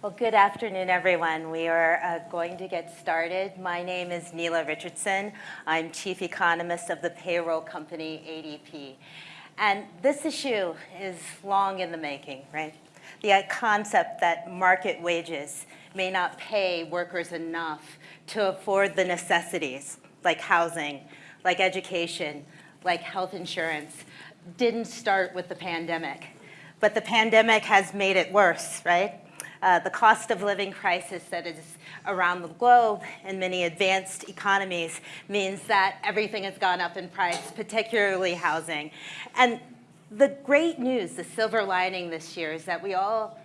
Well, good afternoon, everyone. We are uh, going to get started. My name is Nela Richardson. I'm chief economist of the payroll company ADP. And this issue is long in the making, right? The uh, concept that market wages may not pay workers enough to afford the necessities like housing, like education, like health insurance, didn't start with the pandemic. But the pandemic has made it worse, right? Uh, the cost of living crisis that is around the globe in many advanced economies means that everything has gone up in price, particularly housing. And the great news, the silver lining this year is that we all,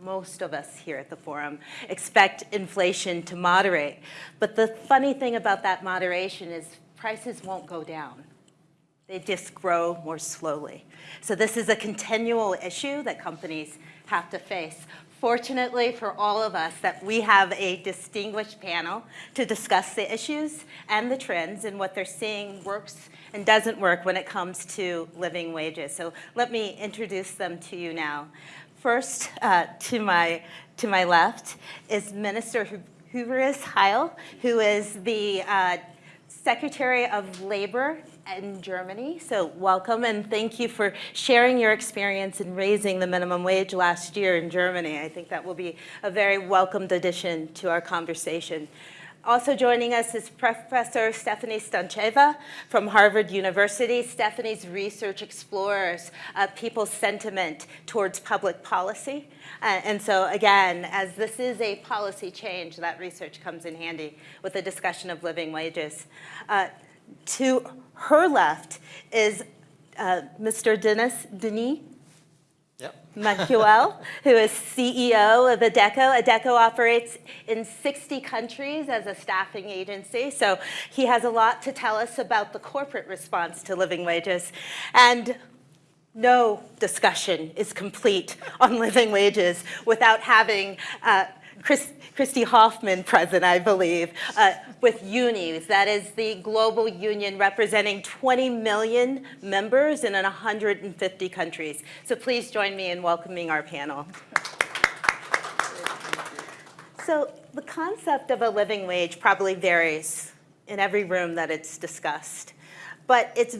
most of us here at the forum, expect inflation to moderate. But the funny thing about that moderation is prices won't go down. They just grow more slowly. So this is a continual issue that companies have to face fortunately for all of us that we have a distinguished panel to discuss the issues and the trends and what they're seeing works and doesn't work when it comes to living wages. So let me introduce them to you now. First, uh, to, my, to my left is Minister Hubertus Heil, who is the uh, Secretary of Labor in Germany. So welcome and thank you for sharing your experience in raising the minimum wage last year in Germany. I think that will be a very welcomed addition to our conversation. Also joining us is Professor Stefanie Stantcheva from Harvard University. Stefanie's research explores uh, people's sentiment towards public policy. Uh, and so again, as this is a policy change, that research comes in handy with the discussion of living wages. Uh, to her left is uh, Mr. Dennis Denis Yep. Machuel, who is CEO of Adecco. Adecco operates in 60 countries as a staffing agency, so he has a lot to tell us about the corporate response to living wages. And no discussion is complete on living wages without having uh, Chris, Christy Hoffman present, I believe, uh, with UNIS, That is the global union representing 20 million members in 150 countries. So please join me in welcoming our panel. So the concept of a living wage probably varies in every room that it's discussed but it's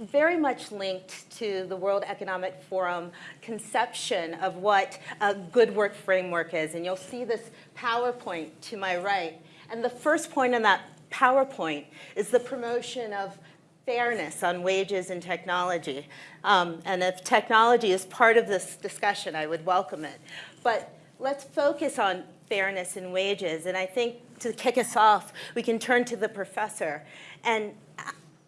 very much linked to the World Economic Forum conception of what a good work framework is. And you'll see this PowerPoint to my right. And the first point in that PowerPoint is the promotion of fairness on wages and technology. Um, and if technology is part of this discussion, I would welcome it. But let's focus on fairness in wages. And I think to kick us off, we can turn to the professor. And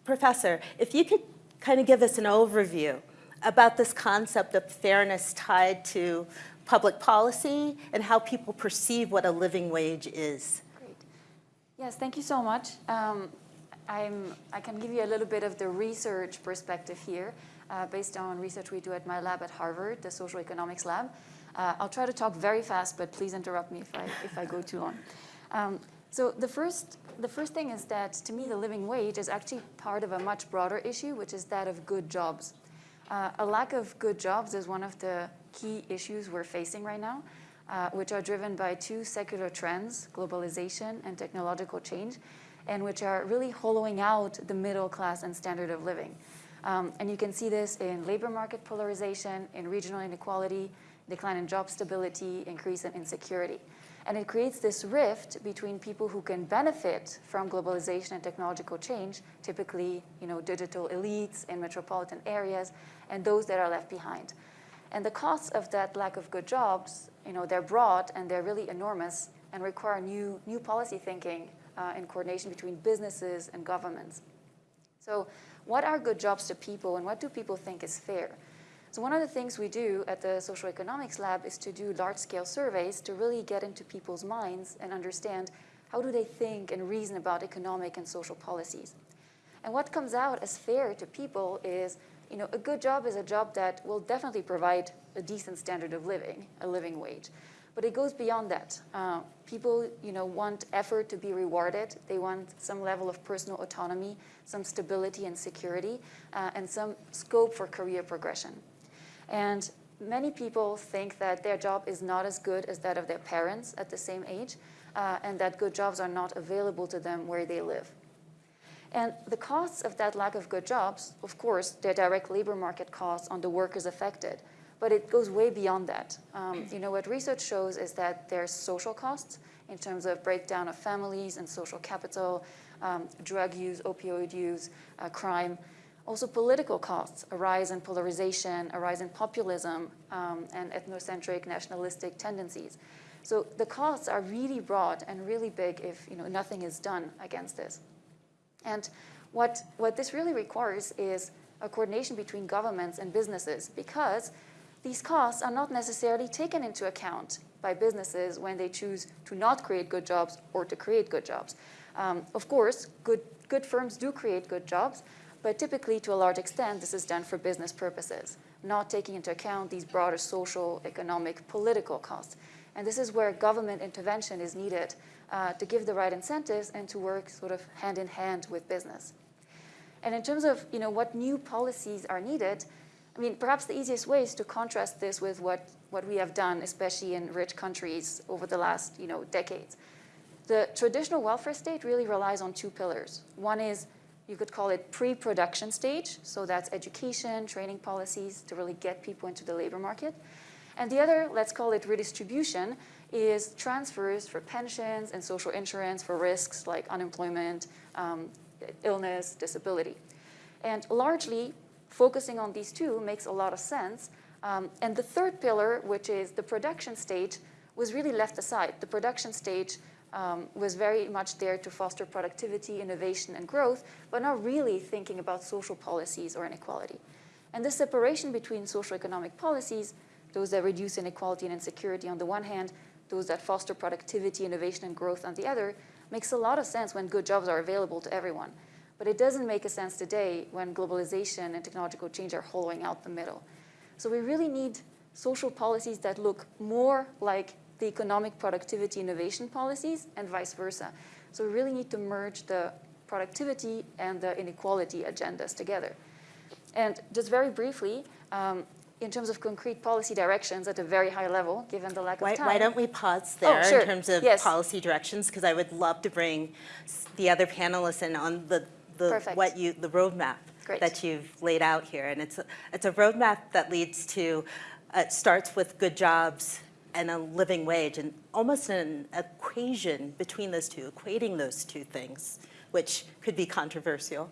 Professor, if you could kind of give us an overview about this concept of fairness tied to public policy and how people perceive what a living wage is. Yes, thank you so much. Um, I'm, I can give you a little bit of the research perspective here uh, based on research we do at my lab at Harvard, the social economics lab. Uh, I'll try to talk very fast, but please interrupt me if I, if I go too long. Um, so the first the first thing is that to me the living wage is actually part of a much broader issue, which is that of good jobs. Uh, a lack of good jobs is one of the key issues we're facing right now, uh, which are driven by two secular trends, globalization and technological change, and which are really hollowing out the middle class and standard of living. Um, and you can see this in labor market polarization, in regional inequality, decline in job stability, increase in insecurity. And it creates this rift between people who can benefit from globalization and technological change, typically you know, digital elites in metropolitan areas, and those that are left behind. And the costs of that lack of good jobs, you know, they're broad and they're really enormous and require new, new policy thinking uh, and coordination between businesses and governments. So what are good jobs to people and what do people think is fair? So one of the things we do at the Social Economics Lab is to do large-scale surveys to really get into people's minds and understand how do they think and reason about economic and social policies. And what comes out as fair to people is, you know, a good job is a job that will definitely provide a decent standard of living, a living wage. But it goes beyond that. Uh, people, you know, want effort to be rewarded. They want some level of personal autonomy, some stability and security, uh, and some scope for career progression. And many people think that their job is not as good as that of their parents at the same age, uh, and that good jobs are not available to them where they live. And the costs of that lack of good jobs, of course, they're direct labor market costs on the workers affected, but it goes way beyond that. Um, you know, what research shows is that there's social costs in terms of breakdown of families and social capital, um, drug use, opioid use, uh, crime. Also political costs, a rise in polarization, a rise in populism, um, and ethnocentric nationalistic tendencies. So the costs are really broad and really big if you know, nothing is done against this. And what, what this really requires is a coordination between governments and businesses because these costs are not necessarily taken into account by businesses when they choose to not create good jobs or to create good jobs. Um, of course, good, good firms do create good jobs, but typically to a large extent this is done for business purposes, not taking into account these broader social, economic, political costs. And this is where government intervention is needed uh, to give the right incentives and to work sort of hand in hand with business. And in terms of you know, what new policies are needed, I mean, perhaps the easiest way is to contrast this with what, what we have done, especially in rich countries over the last you know, decades. The traditional welfare state really relies on two pillars. One is, you could call it pre-production stage, so that's education, training policies to really get people into the labor market. And the other, let's call it redistribution, is transfers for pensions and social insurance for risks like unemployment, um, illness, disability. And largely, focusing on these two makes a lot of sense. Um, and the third pillar, which is the production stage, was really left aside. The production stage um, was very much there to foster productivity, innovation, and growth, but not really thinking about social policies or inequality. And this separation between social economic policies, those that reduce inequality and insecurity on the one hand, those that foster productivity, innovation, and growth on the other, makes a lot of sense when good jobs are available to everyone. But it doesn't make a sense today when globalization and technological change are hollowing out the middle. So we really need social policies that look more like the economic productivity innovation policies and vice versa. So we really need to merge the productivity and the inequality agendas together. And just very briefly, um, in terms of concrete policy directions at a very high level, given the lack Why, of time. why don't we pause there Oh, sure. in terms of Yes. policy directions? Because I would love to bring the other panelists in on the, the Perfect. what you the roadmap Great. that you've laid out here, and it's a, it's a roadmap that leads to uh, it starts with good jobs and a living wage, and almost an equation between those two, equating those two things, which could be controversial.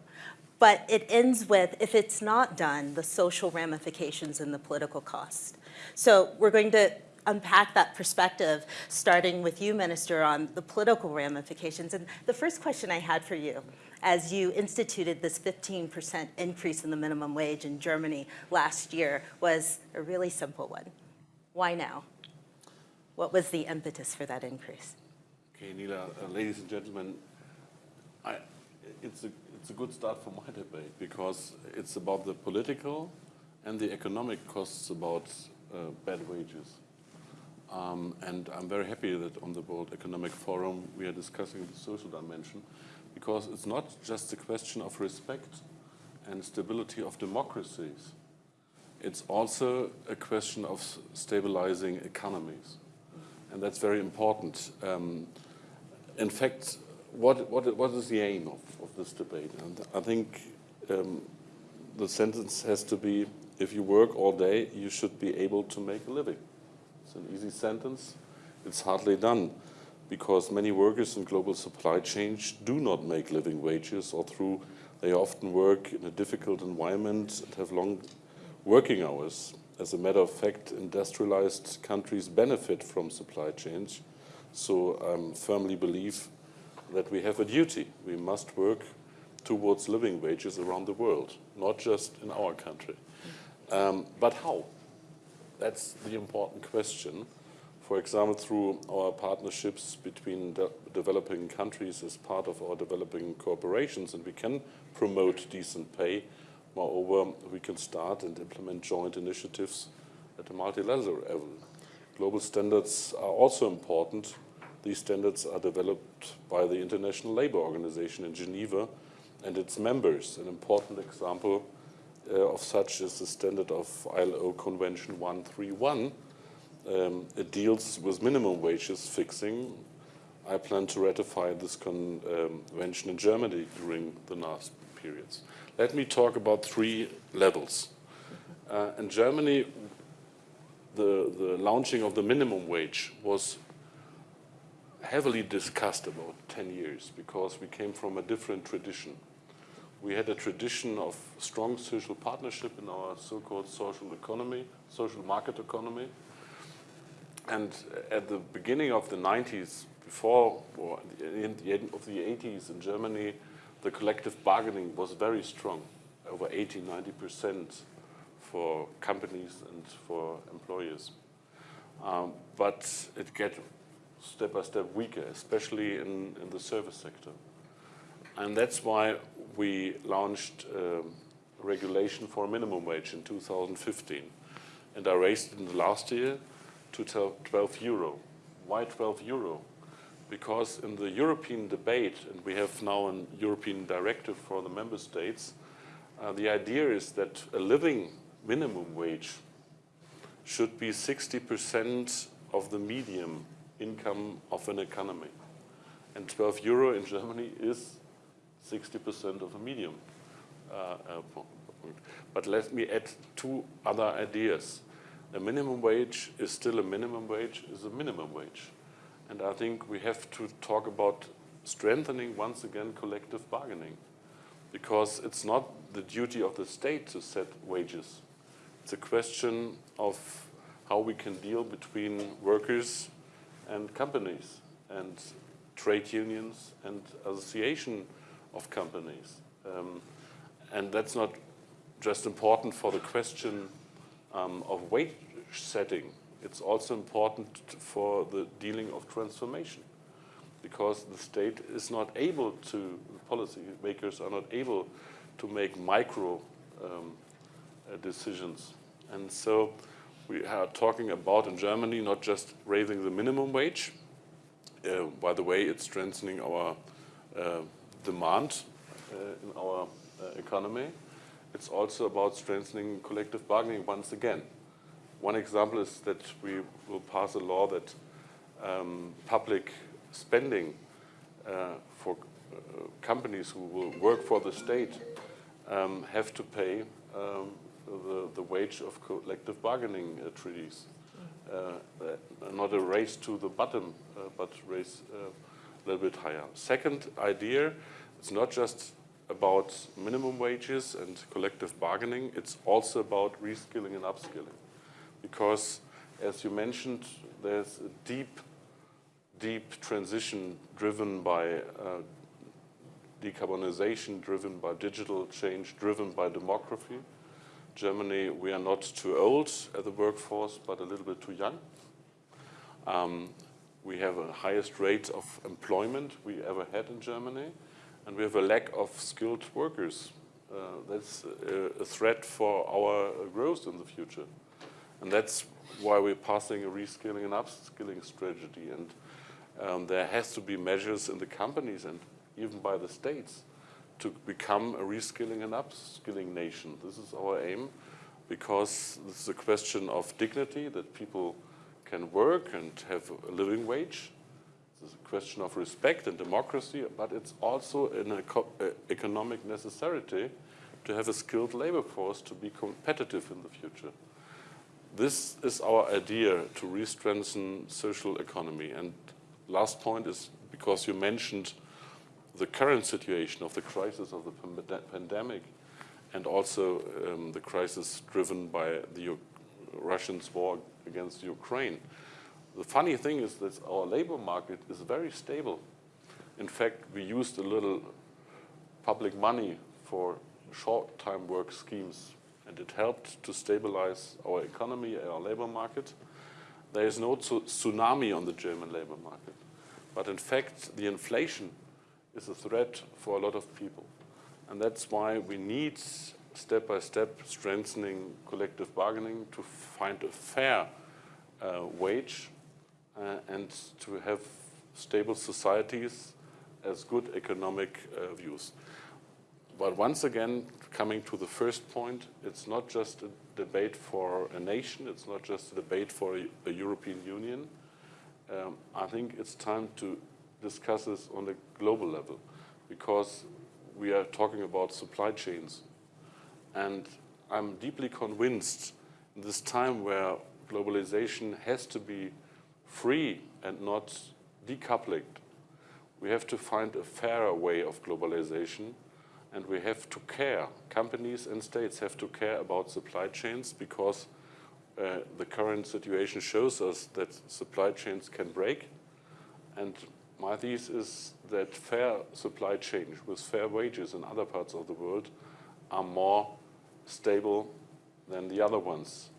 But it ends with, if it's not done, the social ramifications and the political cost. So we're going to unpack that perspective, starting with you, Minister, on the political ramifications. And the first question I had for you, as you instituted this 15% increase in the minimum wage in Germany last year, was a really simple one. Why now? What was the impetus for that increase? Okay, Nela, uh, ladies and gentlemen, I, it's, a, it's a good start for my debate because it's about the political and the economic costs about uh, bad wages. Um, and I'm very happy that on the World Economic Forum we are discussing the social dimension because it's not just a question of respect and stability of democracies. It's also a question of stabilizing economies. And that's very important. Um, in fact, what, what, what is the aim of, of this debate? And I think um, the sentence has to be, if you work all day, you should be able to make a living. An easy sentence. It's hardly done because many workers in global supply chains do not make living wages or through they often work in a difficult environment and have long working hours. As a matter of fact, industrialized countries benefit from supply chains. So I firmly believe that we have a duty. We must work towards living wages around the world, not just in our country. Um, but how? That's the important question. For example, through our partnerships between de developing countries as part of our developing corporations, and we can promote decent pay. Moreover, we can start and implement joint initiatives at a multilateral level. Global standards are also important. These standards are developed by the International Labour Organization in Geneva and its members. An important example of such is the standard of ILO Convention 131. Um, it deals with minimum wages fixing. I plan to ratify this convention in Germany during the last periods. Let me talk about three levels. Uh, in Germany, the, the launching of the minimum wage was heavily discussed about 10 years because we came from a different tradition. We had a tradition of strong social partnership in our so-called social economy, social market economy. And at the beginning of the 90s, before or in the end of the 80s in Germany, the collective bargaining was very strong, over 80, 90% for companies and for employers. Um, but it get step by step weaker, especially in, in the service sector. And that's why we launched um, regulation for minimum wage in 2015. And I raised it in the last year to 12 euro. Why 12 euro? Because in the European debate, and we have now a European directive for the member states, uh, the idea is that a living minimum wage should be 60% of the medium income of an economy. And 12 euro in Germany is 60% of a medium. Uh, uh, but let me add two other ideas. A minimum wage is still a minimum wage, is a minimum wage. And I think we have to talk about strengthening once again collective bargaining because it's not the duty of the state to set wages. It's a question of how we can deal between workers and companies and trade unions and association of companies. Um, and that's not just important for the question um, of wage setting. It's also important for the dealing of transformation because the state is not able to, policy makers are not able to make micro um, uh, decisions. And so we are talking about in Germany not just raising the minimum wage, uh, by the way, it's strengthening our uh, demand uh, in our uh, economy. It's also about strengthening collective bargaining once again. One example is that we will pass a law that um, public spending uh, for uh, companies who will work for the state um, have to pay um, the, the wage of collective bargaining uh, treaties. Uh, not a race to the bottom, but race a little bit higher. Second idea, it's not just about minimum wages and collective bargaining, it's also about reskilling and upskilling. Because, as you mentioned, there's a deep, deep transition driven by uh, decarbonization, driven by digital change, driven by demography. Germany, we are not too old at the workforce, but a little bit too young. Um, we have a highest rate of employment we ever had in Germany, and we have a lack of skilled workers. Uh, that's a, a, threat for our growth in the future. And that's why we're passing a reskilling and upskilling strategy. And um, there has to be measures in the companies and even by the states to become a reskilling and upskilling nation. This is our aim because this is a question of dignity, that people can work and have a living wage. It's a question of respect and democracy, but it's also an economic necessity to have a skilled labor force to be competitive in the future. This is our idea to re-strengthen social economy. And last point is because you mentioned the current situation of the crisis of the pandemic and also um, the crisis driven by the Russians' war against Ukraine. The funny thing is that our labor market is very stable. In fact, we used a little public money for short-time work schemes, and it helped to stabilize our economy, our labor market. There is no tsunami on the German labor market. But in fact, the inflation is a threat for a lot of people. And that's why we need step by step strengthening collective bargaining to find a fair uh, wage uh, and to have stable societies as good economic uh, views. but once again, coming to the first point, it's not just a debate for a nation, it's not just a debate for a, a European Union. Um, I think it's time to discuss this on a global level because we are talking about supply chains. And I'm deeply convinced in this time where globalization has to be free and not decoupled, we have to find a fairer way of globalization and we have to care. Companies and states have to care about supply chains because uh, the current situation shows us that supply chains can break. And my thesis is that fair supply chains with fair wages in other parts of the world are more stable than the other ones.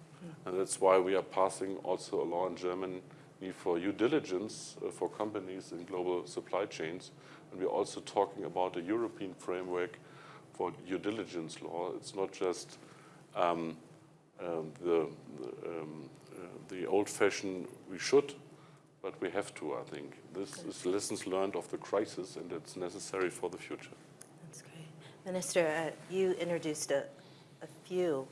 And that's why we are passing also a law in Germany for due diligence uh, for companies in global supply chains. And we're also talking about a European framework for due diligence law. It's not just um, um, the, the, um, uh, the old-fashioned we should, but we have to, I think. This is lessons learned of the crisis, and it's necessary for the future. That's great. Minister, uh, you introduced a few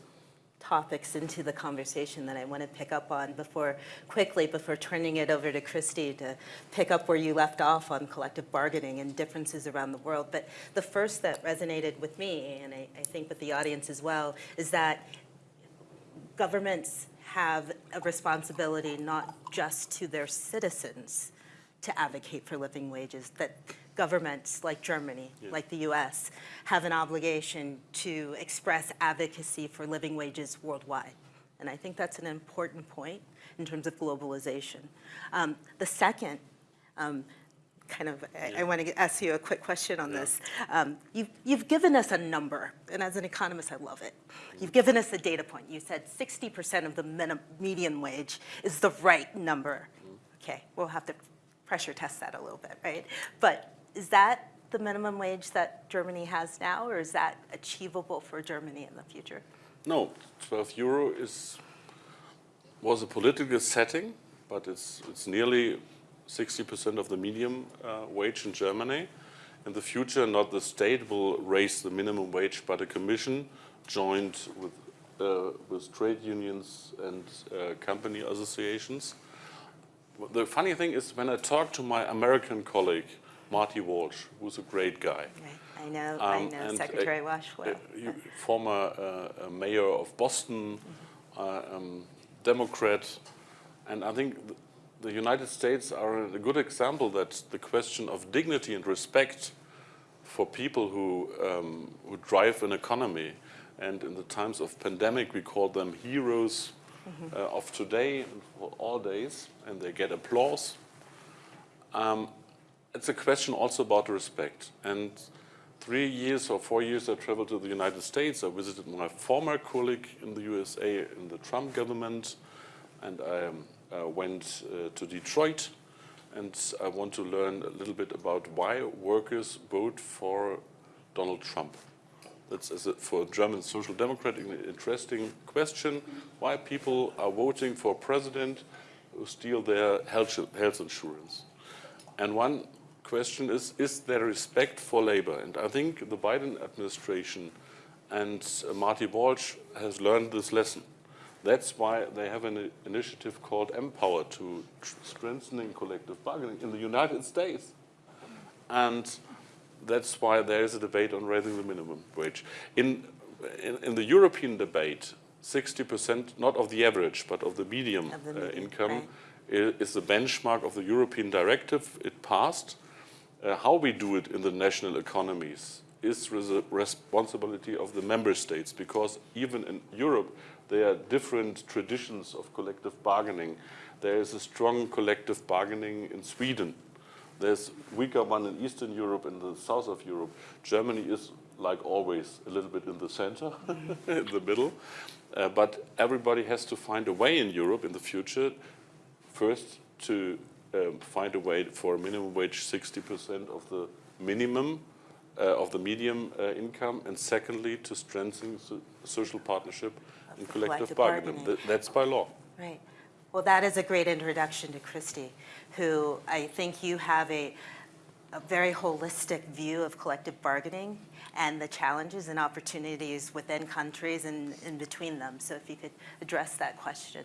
topics into the conversation that I want to pick up on before, quickly, before turning it over to Christy to pick up where you left off on collective bargaining and differences around the world. But the first that resonated with me, and I, I think with the audience as well, is that governments have a responsibility not just to their citizens to advocate for living wages, that governments like Germany, Yes. like the US, have an obligation to express advocacy for living wages worldwide. And I think that's an important point in terms of globalization. Um, the second, um, kind of, I, I want to ask you a quick question on Yeah. this. Um, you've, you've given us a number, and as an economist, I love it. You've given us a data point. You said 60% of the minim, median wage is the right number. Okay, we'll have to pressure test that a little bit, right? But is that the minimum wage that Germany has now, or is that achievable for Germany in the future? No, 12 euro is was a political setting, but it's it's nearly 60% of the medium uh, wage in Germany. In the future, not the state will raise the minimum wage, but a commission joined with uh, with trade unions and uh, company associations. The funny thing is, when I talk to my American colleague Marty Walsh, who's a great guy, Right. I know, I um, know and, Secretary uh, Walsh well. uh, former uh, uh, mayor of Boston, uh, um, Democrat, and I think th- the United States are a good example that the question of dignity and respect for people who, um, who drive an economy, and in the times of pandemic we call them heroes uh, of today and for all days, and they get applause. Um, it's a question also about respect. And three years or four years I traveled to the United States. I visited my former colleague in the USA in the Trump government, and I um, uh, went uh, to Detroit. And I want to learn a little bit about why workers vote for Donald Trump. That's a, for a German social democrat an interesting question. Why people are voting for a president who steal their health, health insurance. And one question is, is there respect for labor? And I think the Biden administration and uh, Marty Walsh has learned this lesson. That's why they have an initiative called Empower to tr- strengthening collective bargaining in the United States. And that's why there is a debate on raising the minimum wage. In, in, in the European debate, 60%, not of the average, but of the medium, Of the uh, median, income, right. is the benchmark of the European directive. It passed. Uh, how we do it in the national economies is res- responsibility of the member states because even in Europe there are different traditions of collective bargaining. There is a strong collective bargaining in Sweden. There's weaker one in Eastern Europe and the south of Europe. Germany is, like always, a little bit in the center, in the middle. Uh, but everybody has to find a way in Europe in the future, first to um, find a way for a minimum wage 60% of the minimum uh, of the medium uh, income, and secondly to strengthen so- social partnership and collective, collective bargaining. bargaining. Th- that's by law. Right. Well, that is a great introduction to Christy, who I think you have a a very holistic view of collective bargaining and the challenges and opportunities within countries and in between them. So if you could address that question.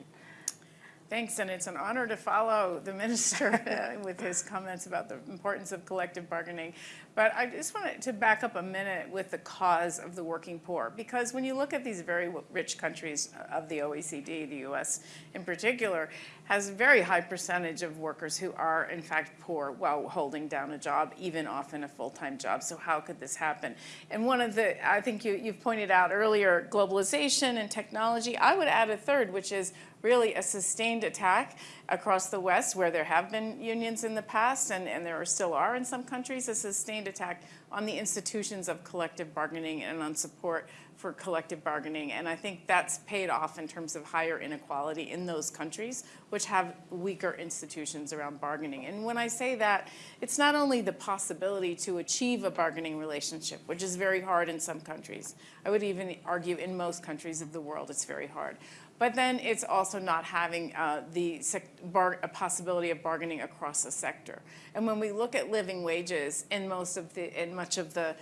Thanks, and it's an honor to follow the minister uh, with his comments about the importance of collective bargaining. But I just wanted to back up a minute with the cause of the working poor, because when you look at these very rich countries of the OECD, the US in particular, has a very high percentage of workers who are in fact poor while holding down a job, even often a full-time job. So how could this happen? And one of the, I think you, you've pointed out earlier, globalization and technology. I would add a third, which is really a sustained attack across the West, where there have been unions in the past, and, and there are, still are in some countries, a sustained attack on the institutions of collective bargaining and on support for collective bargaining. And I think that's paid off in terms of higher inequality in those countries, which have weaker institutions around bargaining. And when I say that, it's not only the possibility to achieve a bargaining relationship, which is very hard in some countries. I would even argue in most countries of the world, it's very hard. But then it's also not having uh, the possibility of bargaining across the sector. And when we look at living wages in most of the in much of the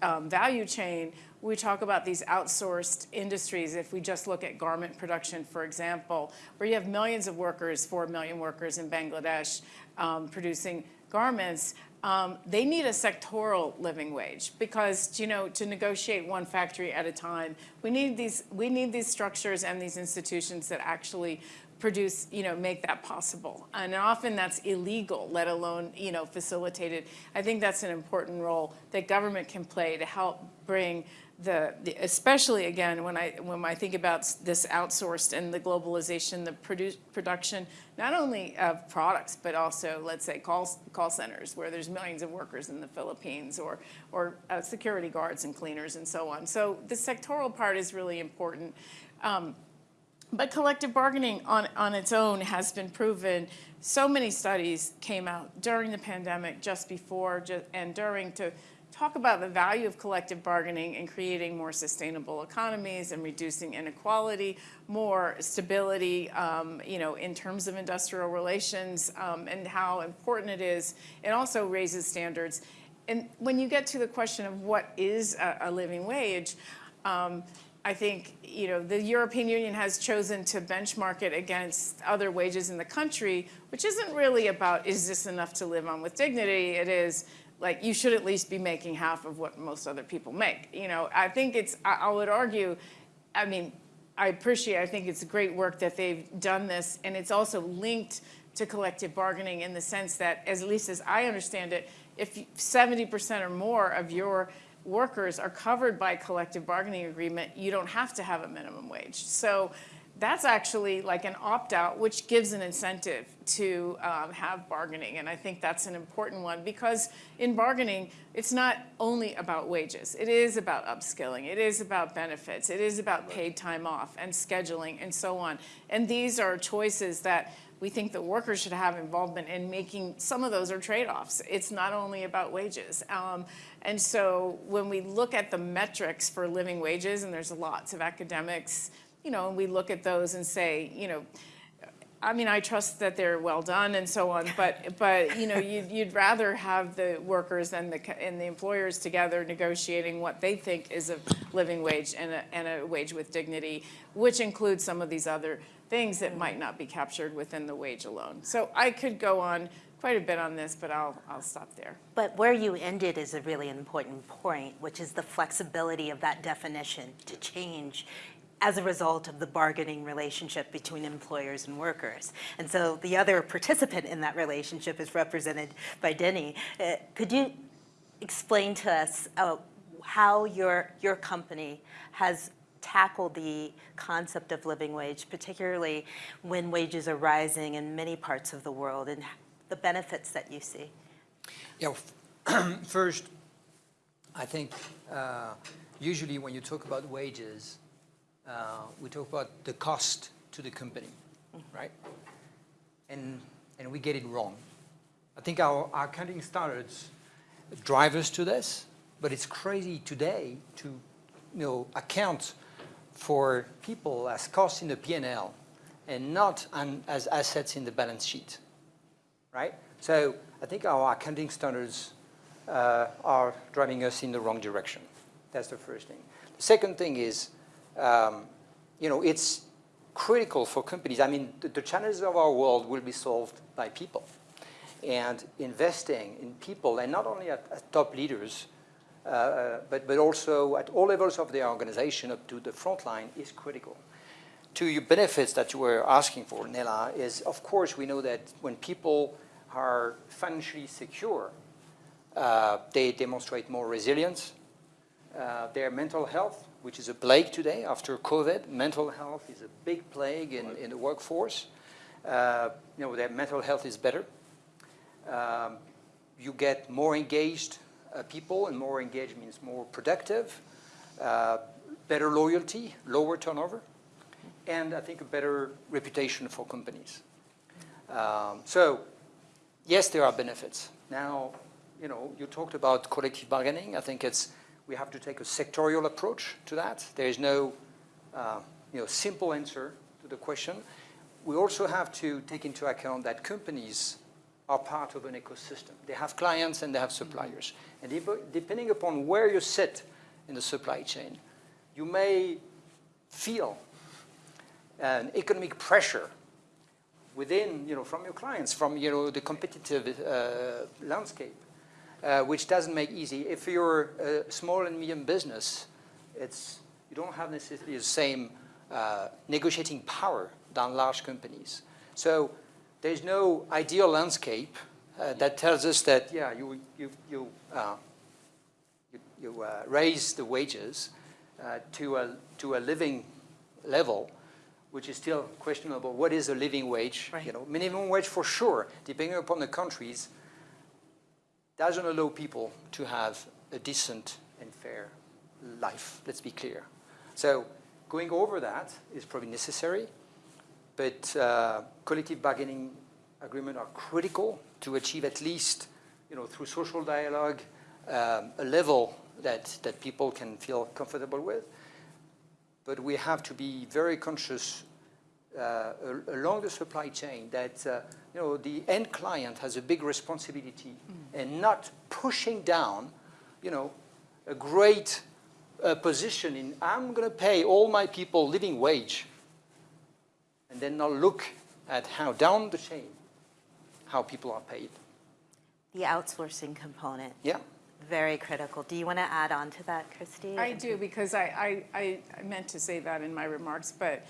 um, value chain, we talk about these outsourced industries. If we just look at garment production, for example, where you have millions of workers, four million workers in Bangladesh um, producing garments, um, they need a sectoral living wage because you know to negotiate one factory at a time we need these we need these structures and these institutions that actually produce you know make that possible. And often that's illegal let alone you know facilitated. I think that's an important role that government can play to help bring the, the, especially again when I when I think about this outsourced and the globalization, the produ production not only of products but also let's say call call centers where there's millions of workers in the Philippines or or uh, security guards and cleaners and so on. So the sectoral part is really important. Um, but collective bargaining on, on its own has been proven. So many studies came out during the pandemic, just before, just, and during to talk about the value of collective bargaining in creating more sustainable economies and reducing inequality, more stability, um, you know, in terms of industrial relations um, and how important it is. It also raises standards. And when you get to the question of what is a, a living wage, um, I think you know the European Union has chosen to benchmark it against other wages in the country, which isn't really about is this enough to live on with dignity. It is like you should at least be making half of what most other people make. You know, I think it's, I, I would argue, I mean, I appreciate, I think it's great work that they've done this, and it's also linked to collective bargaining in the sense that, as, at least as I understand it, if 70% or more of your workers are covered by collective bargaining agreement, you don't have to have a minimum wage. So that's actually like an opt-out, which gives an incentive to um, have bargaining. And I think that's an important one because in bargaining, it's not only about wages. It is about upskilling. It is about benefits. It is about paid time off and scheduling and so on. And these are choices that we think that workers should have involvement in making, some of those are trade-offs. It's not only about wages. Um, and so when we look at the metrics for living wages, and there's lots of academics you know, and we look at those and say, you know, I mean, I trust that they're well done and so on, but but you know, you'd, you'd rather have the workers and the and the employers together negotiating what they think is a living wage and a, and a wage with dignity, which includes some of these other things that might not be captured within the wage alone. So I could go on quite a bit on this, but I'll I'll stop there. But where you ended is a really important point, which is the flexibility of that definition to change as a result of the bargaining relationship between employers and workers. And so the other participant in that relationship is represented by Denny. Uh, could you explain to us uh, how your, your company has tackled the concept of living wage, particularly when wages are rising in many parts of the world and the benefits that you see? Yeah, first, I think uh, usually when you talk about wages, we talk about the cost to the company, right? And, and we get it wrong. I think our, our accounting standards drive us to this, but it's crazy today to you know, account for people as costs in the P&L and not an, as assets in the balance sheet. right? So I think our accounting standards uh, are driving us in the wrong direction. That's the first thing. The second thing is, um, you know, it's critical for companies. I mean, the, the challenges of our world will be solved by people. And investing in people, and not only at, at top leaders, uh, but, but also at all levels of the organization up to the front line is critical. To your benefits that you were asking for, Nela, is of course we know that when people are financially secure, uh, they demonstrate more resilience. Uh, their mental health, which is a plague today after COVID, mental health is a big plague in, in the workforce. Uh, you know, their mental health is better. Um, you get more engaged uh, people, and more engaged means more productive, uh, better loyalty, lower turnover, and I think a better reputation for companies. Um, so, yes, there are benefits. Now, you know, you talked about collective bargaining. I think it's we have to take a sectorial approach to that. There is no, uh, you know, simple answer to the question. We also have to take into account that companies are part of an ecosystem. They have clients and they have suppliers. And dep- depending upon where you sit in the supply chain, you may feel an economic pressure within, you know, from your clients, from, you know, the competitive uh, landscape, uh, which doesn't make easy. If you're a small and medium business, it's, you don't have necessarily the same uh, negotiating power than large companies. So there's no ideal landscape uh, that tells us that, yeah, you, you, you, uh, you, you uh, raise the wages uh, to, a, to a living level, which is still questionable. What is a living wage? Right. You know, minimum wage for sure, depending upon the countries, doesn't allow people to have a decent and fair life, let's be clear. So going over that is probably necessary, but uh, collective bargaining agreements are critical to achieve at least, you know, through social dialogue, um, a level that, that people can feel comfortable with. But we have to be very conscious uh, along the supply chain that, uh, you know, the end client has a big responsibility and not pushing down, you know, a great uh, position in, I'm going to pay all my people living wage and then not look at how down the chain, how people are paid. The outsourcing component, Yeah. very critical. Do you want to add on to that, Christy? I do, because I, I, I I meant to say that in my remarks, but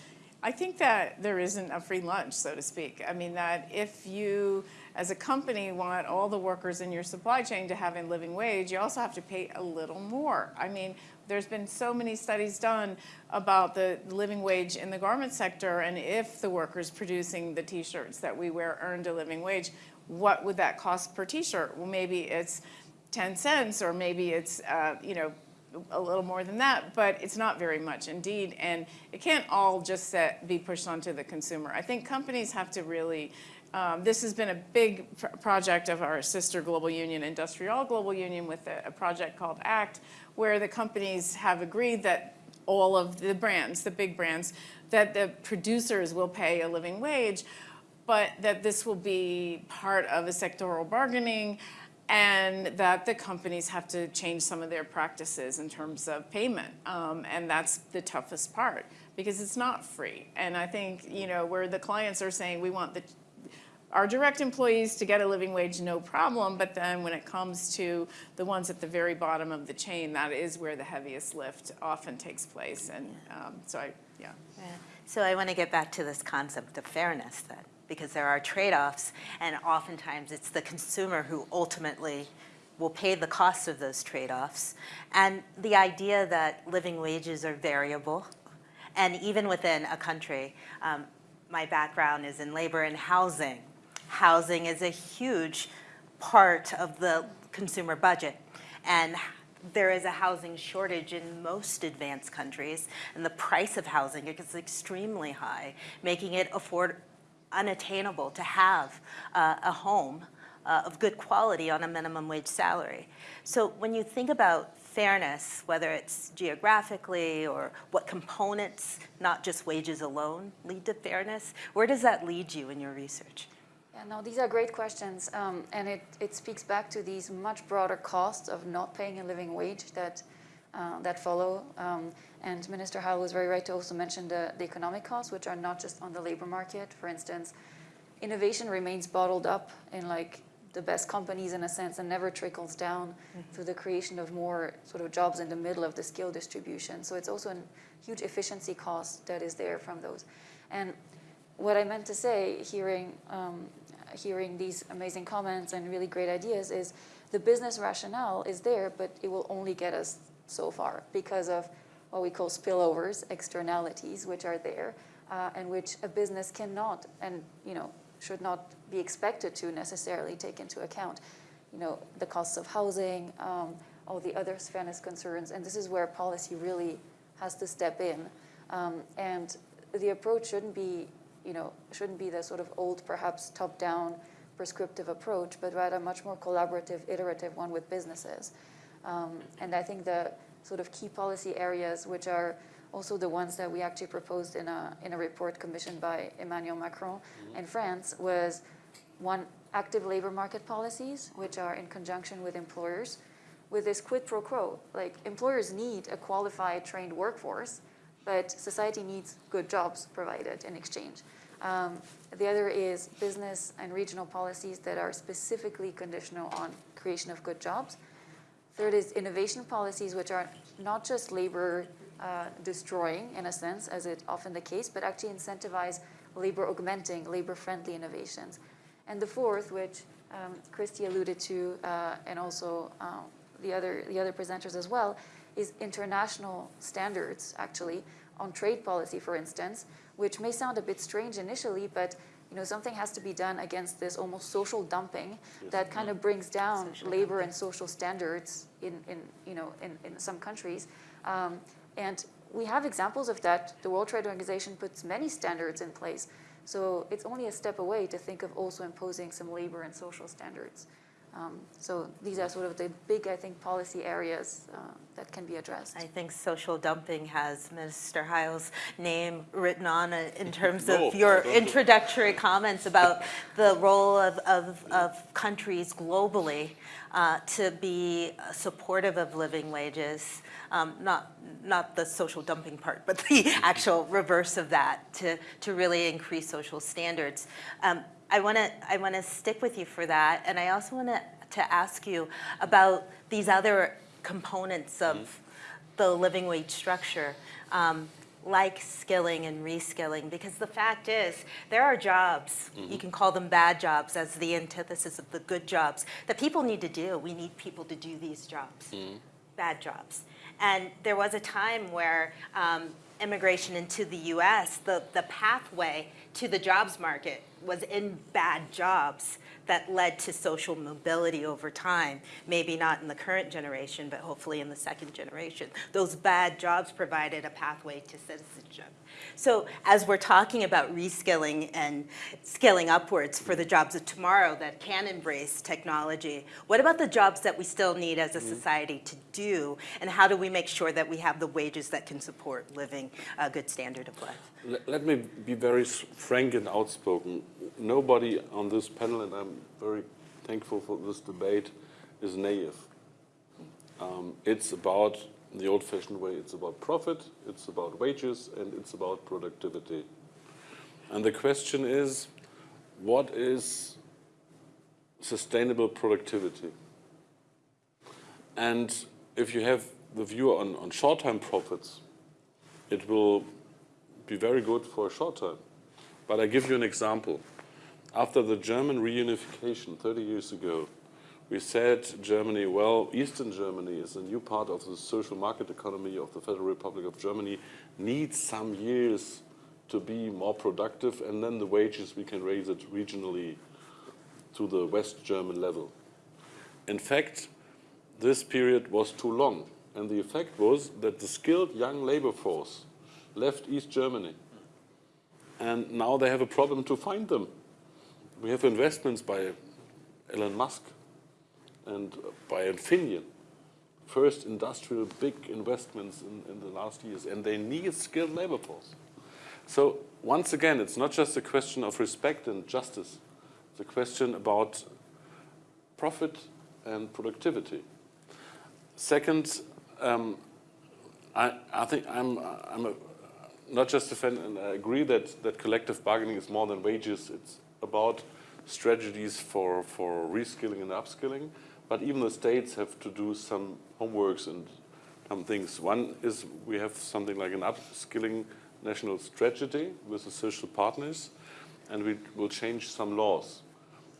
I think that there isn't a free lunch, so to speak. I mean, that if you, as a company, want all the workers in your supply chain to have a living wage, you also have to pay a little more. I mean, there's been so many studies done about the living wage in the garment sector, and if the workers producing the t-shirts that we wear earned a living wage, what would that cost per t-shirt? Well, maybe it's 10 cents, or maybe it's, uh, you know, a little more than that, but it's not very much indeed. And it can't all just set, be pushed onto the consumer. I think companies have to really, um, this has been a big pr- project of our sister global union, IndustriALL Global Union, with a, a project called ACT, where the companies have agreed that all of the brands, the big brands, that the producers will pay a living wage, but that this will be part of a sectoral bargaining and that the companies have to change some of their practices in terms of payment. Um, and that's the toughest part because it's not free. And I think, you know, where the clients are saying we want the our direct employees to get a living wage, no problem, but then when it comes to the ones at the very bottom of the chain, that is where the heaviest lift often takes place. And um, so I, yeah. Yeah. So I want to get back to this concept of fairness then, because there are trade-offs, and oftentimes it's the consumer who ultimately will pay the cost of those trade-offs. And the idea that living wages are variable, and even within a country, um, my background is in labor and housing. Housing is a huge part of the consumer budget. And there is a housing shortage in most advanced countries, and the price of housing is extremely high, making it afford unattainable to have uh, a home uh, of good quality on a minimum wage salary. So when you think about fairness, whether it's geographically or what components, not just wages alone, lead to fairness, where does that lead you in your research? Yeah, no, these are great questions, um, and it, it speaks back to these much broader costs of not paying a living wage that, uh, that follow. Um, and Minister Heil was very right to also mention the, the economic costs, which are not just on the labor market. For instance, innovation remains bottled up in like the best companies in a sense and never trickles down to the creation of more sort of jobs in the middle of the skill distribution. So it's also a huge efficiency cost that is there from those. And what I meant to say, hearing, um, hearing these amazing comments and really great ideas, is the business rationale is there, but it will only get us so far because of what we call spillovers, externalities, which are there, uh, and which a business cannot and you know should not be expected to necessarily take into account. You know the costs of housing, um, all the other fairness concerns, and this is where policy really has to step in. Um, and the approach shouldn't be, you know, shouldn't be the sort of old, perhaps top-down prescriptive approach, but rather a much more collaborative, iterative one with businesses. Um, and I think the sort of key policy areas, which are also the ones that we actually proposed in a, in a report commissioned by Emmanuel Macron in France, was one, active labor market policies, which are in conjunction with employers, with this quid pro quo. Like employers need a qualified, trained workforce, but society needs good jobs provided in exchange. Um, the other is business and regional policies that are specifically conditional on creation of good jobs. Third is innovation policies, which are not just labor uh, destroying in a sense, as is often the case, but actually incentivize labor augmenting, labor friendly innovations. And the fourth, which um, Christy alluded to, uh, and also um, the, other, the other presenters as well, is international standards actually on trade policy, for instance, which may sound a bit strange initially, but you know, something has to be done against this almost social dumping that kind of brings down Social labor and social standards in, in, you know, in, in some countries. Um, and we have examples of that. The World Trade Organization puts many standards in place. So it's only a step away to think of also imposing some labor and social standards. Um, so these are sort of the big, I think, policy areas uh, that can be addressed. I think social dumping has Minister Heil's name written on it in terms No, of your I don't. introductory comments about the role of, of, of countries globally uh, to be supportive of living wages. Um, not, not the social dumping part, but the actual reverse of that to, to really increase social standards. Um, I want to I want to stick with you for that, and I also want to to ask you about these other components of the living wage structure, um, like skilling and reskilling, because the fact is there are jobs you can call them bad jobs as the antithesis of the good jobs that people need to do. We need people to do these jobs, bad jobs. And there was a time where um, immigration into the U.S., the, the pathway to the jobs market was in bad jobs that led to social mobility over time. Maybe not in the current generation, but hopefully in the second generation. Those bad jobs provided a pathway to citizenship. So as we're talking about reskilling and scaling upwards for the jobs of tomorrow that can embrace technology, what about the jobs that we still need as a society to do? And how do we make sure that we have the wages that can support living a good standard of life? Let, let me be very frank and outspoken. Nobody on this panel, and I'm very thankful for this debate, is naive. Um, it's about the old-fashioned way. It's about profit, it's about wages, and it's about productivity. And the question is, what is sustainable productivity? And if you have the view on, on short-term profits, it will be very good for a short time. But I give you an example. After the German reunification 30 years ago, we said Germany, well, Eastern Germany is a new part of the social market economy of the Federal Republic of Germany, needs some years to be more productive, and then the wages we can raise it regionally to the West German level. In fact, this period was too long, and the effect was that the skilled young labor force left East Germany, and now they have a problem to find them. We have investments by Elon Musk and by Infineon, first industrial big investments in, in the last years, and they need skilled labor force. So once again, it's not just a question of respect and justice. the question about profit and productivity. Second, um, I, I think I'm, I'm a, not just a fan, and I agree that, that collective bargaining is more than wages. It's about strategies for, for reskilling and upskilling. But even the states have to do some homeworks and some things. One is we have something like an upskilling national strategy with the social partners, and we will change some laws.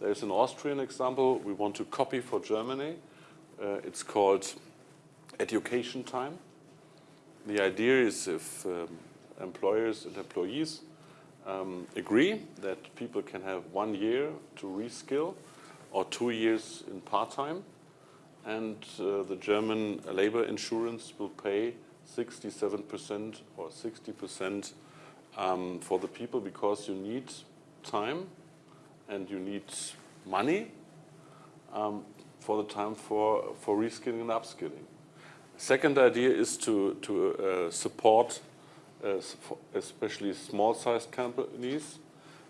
There's an Austrian example we want to copy for Germany. Uh, it's called education time. The idea is if um, employers and employees um, agree that people can have one year to reskill or two years in part-time, and uh, the German labor insurance will pay 67% or 60% um, for the people because you need time and you need money um, for the time for, for reskilling and upskilling. Second idea is to, to uh, support uh, especially small-sized companies.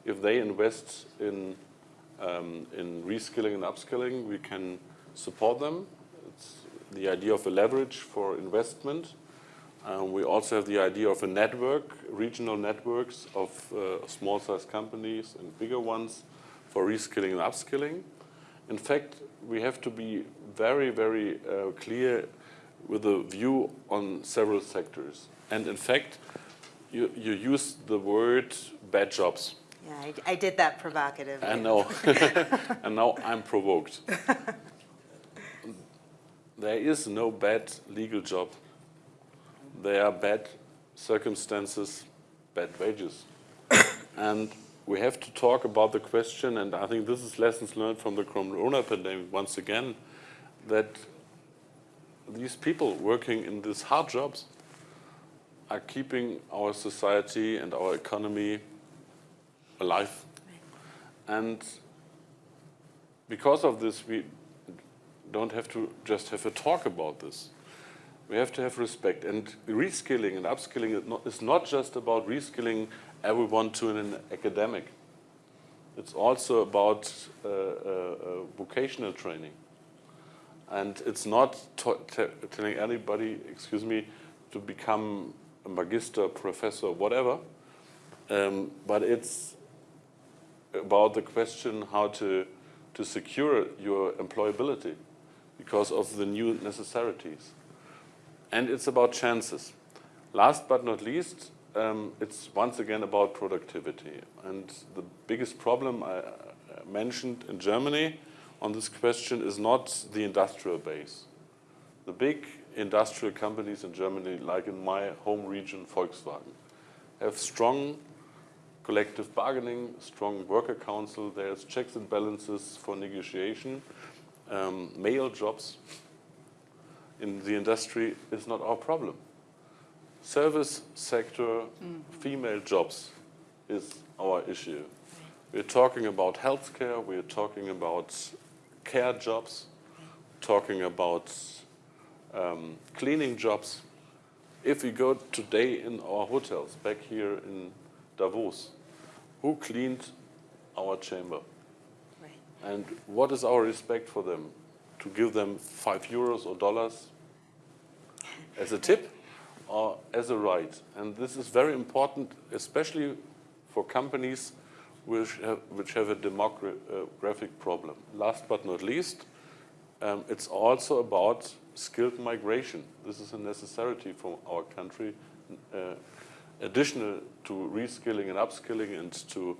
If they invest in, um, in reskilling and upskilling, we can support them. It's the idea of a leverage for investment. Um, we also have the idea of a network, regional networks of uh, small-sized companies and bigger ones for reskilling and upskilling. In fact, we have to be very, very uh, clear with a view on several sectors. And in fact, you, you use the word bad jobs. Yeah, I, I did that provocatively. I know. and now I'm provoked. there is no bad legal job. There are bad circumstances, bad wages. and we have to talk about the question, and I think this is lessons learned from the corona pandemic once again, that these people working in these hard jobs are keeping our society and our economy alive. And because of this, we don't have to just have a talk about this. We have to have respect. And reskilling and upskilling is not just about reskilling everyone to an academic. It's also about uh, uh, uh, vocational training. And it's not telling anybody, excuse me, to become a magister, professor, whatever, um, but it's about the question how to, to secure your employability because of the new necessities. And it's about chances. Last but not least, um, it's once again about productivity. And the biggest problem I mentioned in Germany on this question is not the industrial base. The big industrial companies in Germany, like in my home region, Volkswagen, have strong collective bargaining, strong worker council, there's checks and balances for negotiation. Um, male jobs in the industry is not our problem. Service sector, female jobs is our issue. We're talking about healthcare, we're talking about care jobs, talking about um, cleaning jobs. If we go today in our hotels back here in Davos, who cleaned our chamber? Right. And what is our respect for them? To give them five euros or dollars as a tip or as a right? And this is very important, especially for companies which have, which have a demographic problem. Last but not least, um, it's also about skilled migration. This is a necessity for our country, uh, additional to reskilling and upskilling and to,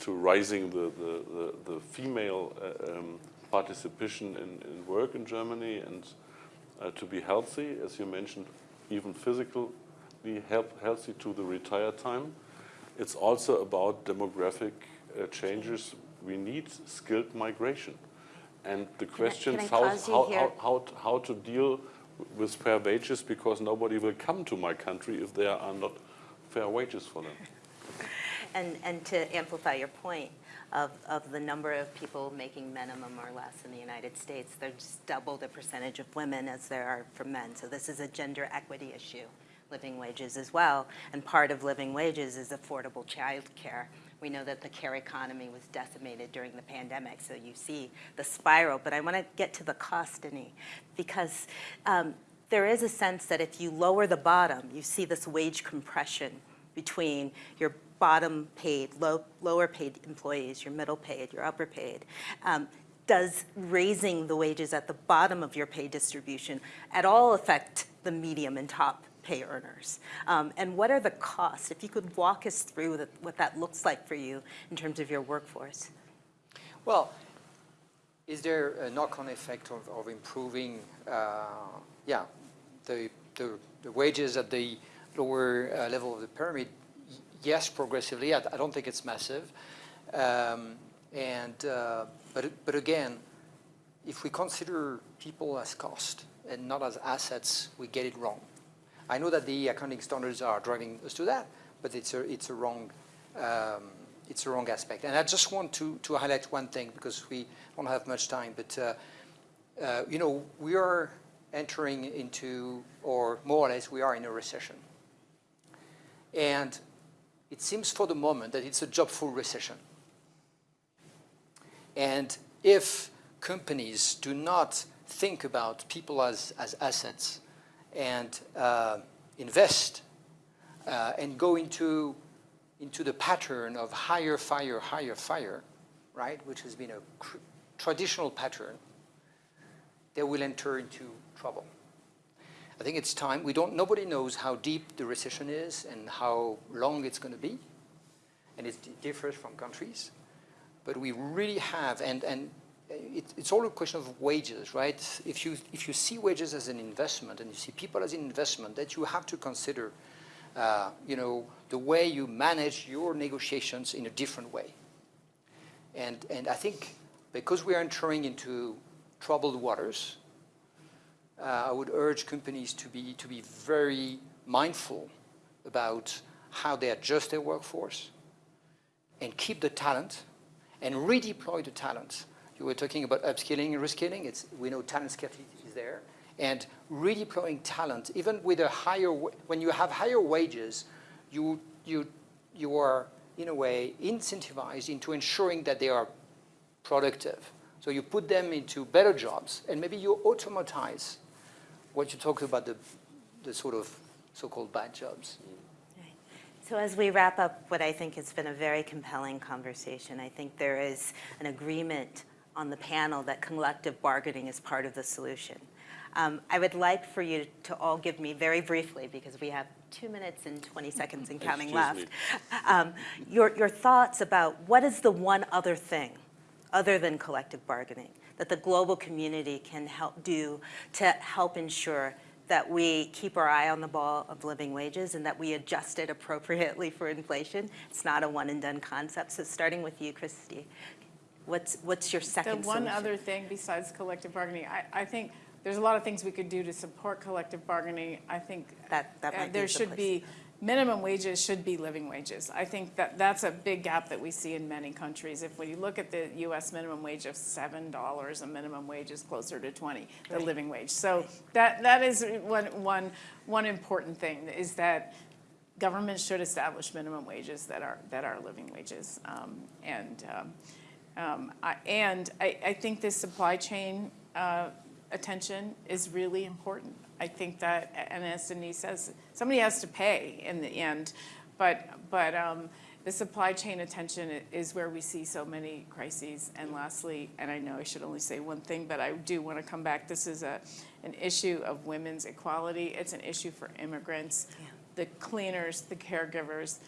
to rising the, the, the, the female uh, um, participation in, in work in Germany and uh, to be healthy, as you mentioned, even physically healthy to the retire time. It's also about demographic uh, changes. We need skilled migration. And the question is how, how, how, how, how to deal with fair wages because nobody will come to my country if there are not fair wages for them. And, and to amplify your point of, of the number of people making minimum or less in the United States, there's double the percentage of women as there are for men. So this is a gender equity issue, living wages as well. And part of living wages is affordable childcare We know that the care economy was decimated during the pandemic, so you see the spiral. But I want to get to the cost, because um, there is a sense that if you lower the bottom, you see this wage compression between your bottom paid, low, lower paid employees, your middle paid, your upper paid. Um, does raising the wages at the bottom of your pay distribution at all affect the medium and top pay earners? Um, and what are the costs? If you could walk us through the, what that looks like for you in terms of your workforce. Well, is there a knock-on effect of, of improving, uh, yeah, the, the, the wages at the lower uh, level of the pyramid? Yes, progressively. I, I don't think it's massive. Um, and, uh, but, but again, if we consider people as cost and not as assets, we get it wrong. I know that the accounting standards are driving us to that, but it's a, it's a wrong, um, it's a wrong aspect. And I just want to, to highlight one thing because we don't have much time, but uh, uh, you know, we are entering into, or more or less, we are in a recession. And it seems for the moment that it's a job-full recession. And if companies do not think about people as, as assets and uh, invest uh, and go into, into the pattern of hire, fire, hire, fire, right, which has been a traditional pattern, they will enter into trouble. I think it's time. We don't, nobody knows how deep the recession is and how long it's going to be. And it differs from countries. But we really have, and, and it, it's all a question of wages, right? If you, if you see wages as an investment and you see people as an investment, that you have to consider, uh, you know, the way you manage your negotiations in a different way. And, and I think because we are entering into troubled waters, Uh, I would urge companies to be, to be very mindful about how they adjust their workforce and keep the talent and redeploy the talent. You were talking about upskilling and reskilling. It's, we know talent scarcity is there. And redeploying talent, even with a higher, when you have higher wages, you, you, you are, in a way, incentivized into ensuring that they are productive. So you put them into better jobs, and maybe you automatize what you talked about, the, the sort of so-called bad jobs. So as we wrap up what I think has been a very compelling conversation, I think there is an agreement on the panel that collective bargaining is part of the solution. Um, I would like for you to all give me very briefly, because we have two minutes and 20 seconds and counting Excuse left, um, your, your thoughts about what is the one other thing, other than collective bargaining, that the global community can help do to help ensure that we keep our eye on the ball of living wages and that we adjust it appropriately for inflation. It's not a one and done concept. So starting with you, Christy, what's, what's your second The one solution? other thing besides collective bargaining, I, I think there's a lot of things we could do to support collective bargaining. I think That- that uh, there the should be, minimum wages should be living wages. I think that that's a big gap that we see in many countries. If when you look at the US minimum wage of seven dollars, a minimum wage is closer to twenty, the Right. living wage. So that, that is one, one, one important thing, is that government should establish minimum wages that are, that are living wages. Um, And, um, um, I- and I, I think this supply chain uh, attention is really important. I think that, and as Denise says, somebody has to pay in the end, but, but um, the supply chain attention is where we see so many crises. And lastly, and I know I should only say one thing, but I do want to come back, this is a, an issue of women's equality. It's an issue for immigrants. The cleaners, the caregivers,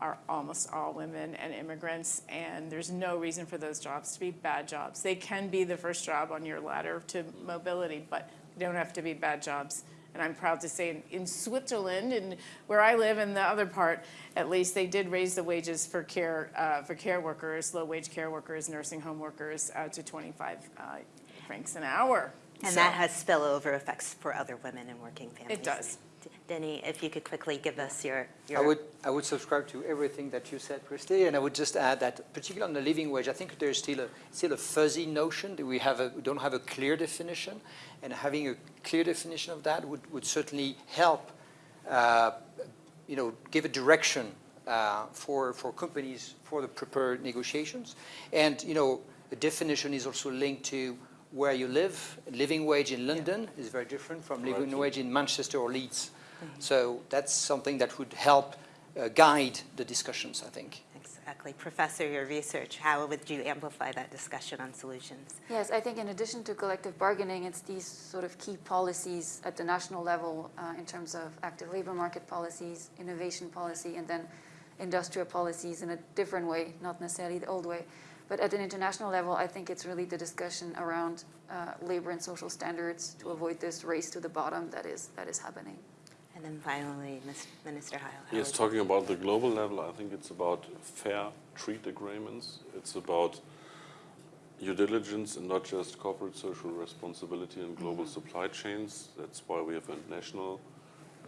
are almost all women and immigrants, and there's no reason for those jobs to be bad jobs. They can be the first job on your ladder to mobility, but they don't have to be bad jobs. And I'm proud to say in, in Switzerland, and where I live in the other part, at least, they did raise the wages for care, uh, for care workers, low-wage care workers, nursing home workers, uh, to 25 uh, francs an hour. And So- that has spillover effects for other women and working families. It does. Denny, if you could quickly give us your, I would, I would subscribe to everything that you said, Christy, and I would just add that, particularly on the living wage, I think there's still a, still a fuzzy notion that we have a, we don't have a clear definition, and having a clear definition of that would, would certainly help, uh, you know, give a direction uh, for, for companies for the prepared negotiations. And, you know, the definition is also linked to where you live. Living wage in London is very different from living wage in Manchester or Leeds. So that's something that would help uh, guide the discussions, I think. Exactly. Professor, your research, how would you amplify that discussion on solutions? Yes, I think in addition to collective bargaining, it's these sort of key policies at the national level uh, in terms of active labor market policies, innovation policy, and then industrial policies in a different way, not necessarily the old way. But at an international level, I think it's really the discussion around uh, labor and social standards to avoid this race to the bottom that is, that is happening. And then finally, Minister Heil. Yes, talking about the global level, I think it's about fair trade agreements. It's about due diligence and not just corporate social responsibility in global supply chains. That's why we have a national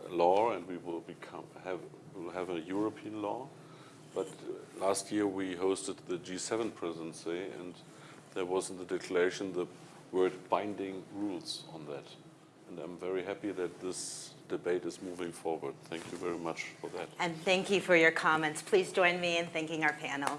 uh, law and we will become, have, will have a European law. But uh, last year we hosted the G7 presidency and there was in the declaration the word binding rules on that. And I'm very happy that this debate is moving forward. Thank you very much for that. And thank you for your comments. Please join me in thanking our panel.